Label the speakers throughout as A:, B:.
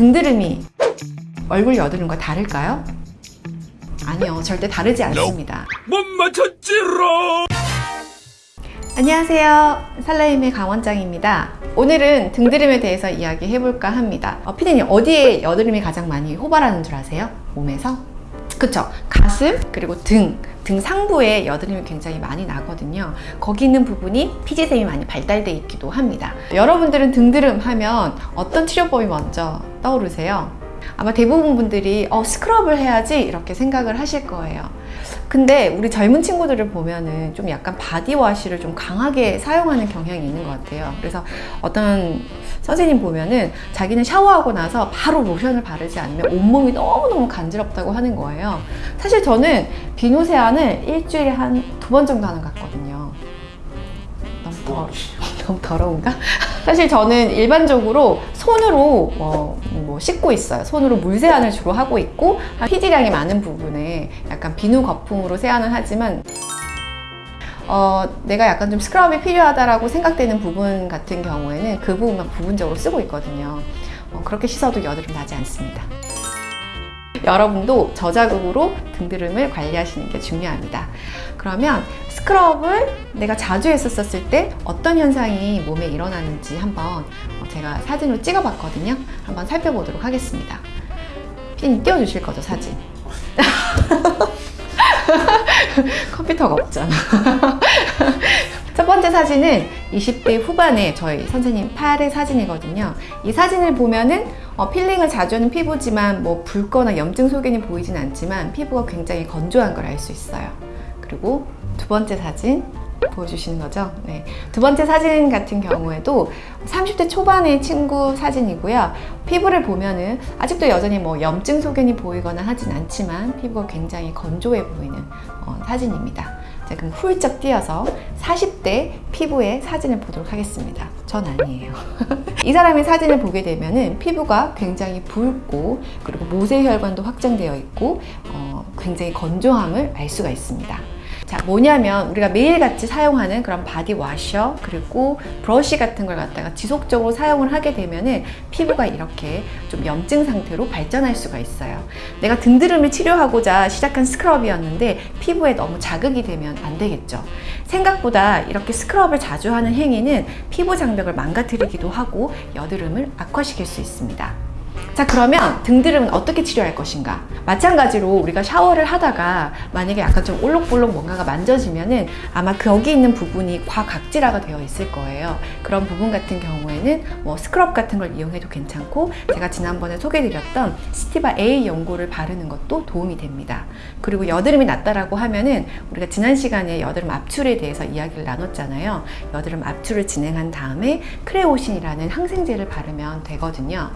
A: 등드름이 얼굴 여드름과 다를까요? 아니요, 절대 다르지 않습니다.
B: 못 맞췄지롱
A: 안녕하세요. 살라임의 강원장입니다. 오늘은 등드름에 대해서 이야기해 볼까 합니다. 어, 피디님, 어디에 여드름이 가장 많이 호발하는 줄 아세요? 몸에서? 그쵸. 가슴, 그리고 등, 등 상부에 여드름이 굉장히 많이 나거든요. 거기 있는 부분이 피지샘이 많이 발달돼 있기도 합니다. 여러분들은 등드름 하면 어떤 치료법이 먼저 떠오르세요? 아마 대부분 분들이 어, 스크럽을 해야지 이렇게 생각을 하실 거예요. 근데 우리 젊은 친구들을 보면은 좀 약간 바디워시를 좀 강하게 사용하는 경향이 있는 것 같아요. 그래서 어떤 선생님 보면은 자기는 샤워하고 나서 바로 로션을 바르지 않으면 온몸이 너무너무 간지럽다고 하는 거예요. 사실 저는 비누 세안을 일주일에 한 두 번 정도 하는 것 같거든요. 너무 더러 너무 더러운가? 사실 저는 일반적으로 손으로 뭐, 뭐 씻고 있어요. 손으로 물 세안을 주로 하고 있고 피지량이 많은 부분에 약간 비누 거품으로 세안을 하지만 어, 내가 약간 좀 스크럽이 필요하다라고 생각되는 부분 같은 경우에는 그 부분만 부분적으로 쓰고 있거든요. 어, 그렇게 씻어도 여드름 나지 않습니다. 여러분도 저자극으로 등드름을 관리하시는 게 중요합니다. 그러면 스크럽을 내가 자주 했었을 때 어떤 현상이 몸에 일어나는지 한번 제가 사진으로 찍어봤거든요. 한번 살펴보도록 하겠습니다. 피디님 띄워주실 거죠, 사진? 컴퓨터가 없잖아. 첫 번째 사진은 20대 후반에 저희 선생님 팔의 사진이거든요. 이 사진을 보면은 어, 필링을 자주 하는 피부지만 뭐 붉거나 염증 소견이 보이진 않지만 피부가 굉장히 건조한 걸 알 수 있어요. 그리고 두 번째 사진 보여주시는 거죠. 네. 두 번째 사진 같은 경우에도 30대 초반의 친구 사진이고요. 피부를 보면은 아직도 여전히 뭐 염증 소견이 보이거나 하진 않지만 피부가 굉장히 건조해 보이는 어, 사진입니다. 자, 그럼 훌쩍 뛰어서 40대 피부의 사진을 보도록 하겠습니다. 전 아니에요. 이 사람의 사진을 보게 되면 은 피부가 굉장히 붉고 그리고 모세혈관도 확장되어 있고 어, 굉장히 건조함을 알 수가 있습니다. 자, 뭐냐면 우리가 매일같이 사용하는 그런 body washer 그리고 브러쉬 같은 걸 갖다가 지속적으로 사용을 하게 되면은 피부가 이렇게 좀 염증 상태로 발전할 수가 있어요. 내가 등드름을 치료하고자 시작한 스크럽이었는데 피부에 너무 자극이 되면 안 되겠죠. 생각보다 이렇게 스크럽을 자주 하는 행위는 피부 장벽을 망가뜨리기도 하고 여드름을 악화시킬 수 있습니다. 자 그러면 등드름은 어떻게 치료할 것인가? 마찬가지로 우리가 샤워를 하다가 만약에 약간 좀 올록볼록 뭔가가 만져지면 은 아마 거기 있는 부분이 과각질화가 되어 있을 거예요. 그런 부분 같은 경우에는 뭐 스크럽 같은 걸 이용해도 괜찮고 제가 지난번에 소개드렸던 스티바 A 연고를 바르는 것도 도움이 됩니다. 그리고 여드름이 났다라고 하면은 우리가 지난 시간에 여드름 압출에 대해서 이야기를 나눴잖아요. 여드름 압출을 진행한 다음에 크레오신이라는 항생제를 바르면 되거든요.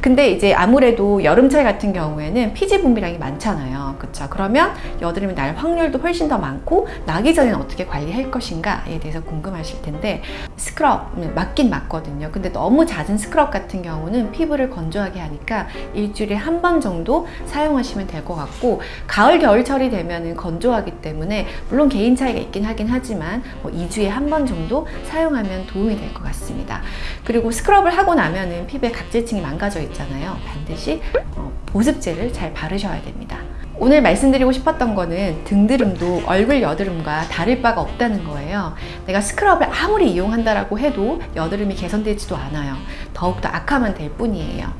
A: 근데 이제 아무래도 여름철 같은 경우에는 피지 분비량이 많잖아요. 그렇죠? 그러면 여드름이 날 확률도 훨씬 더 많고 나기 전에는 어떻게 관리할 것인가에 대해서 궁금하실 텐데 스크럽 맞긴 맞거든요. 근데 너무 잦은 스크럽 같은 경우는 피부를 건조하게 하니까 일주일에 한 번 정도 사용하시면 될 것 같고 가을 겨울철이 되면은 건조하기 때문에 물론 개인 차이가 있긴 하긴 하지만 뭐 2주에 한 번 정도 사용하면 도움이 될 것 같습니다. 그리고 스크럽을 하고 나면은 피부에 각질층이 망가져 있잖아요. 반드시 어, 보습제를 잘 바르셔야 됩니다. 오늘 말씀드리고 싶었던 거는 등드름도 얼굴 여드름과 다를 바가 없다는 거예요. 내가 스크럽을 아무리 이용한다라고 해도 여드름이 개선되지도 않아요. 더욱더 악화만 될 뿐이에요.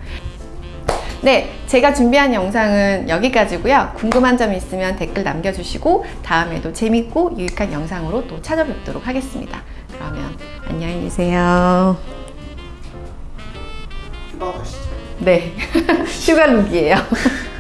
A: 네, 제가 준비한 영상은 여기까지고요. 궁금한 점 있으면 댓글 남겨주시고 다음에도 재밌고 유익한 영상으로 또 찾아뵙도록 하겠습니다. 그러면 안녕히 계세요. 네, 휴가룩이에요.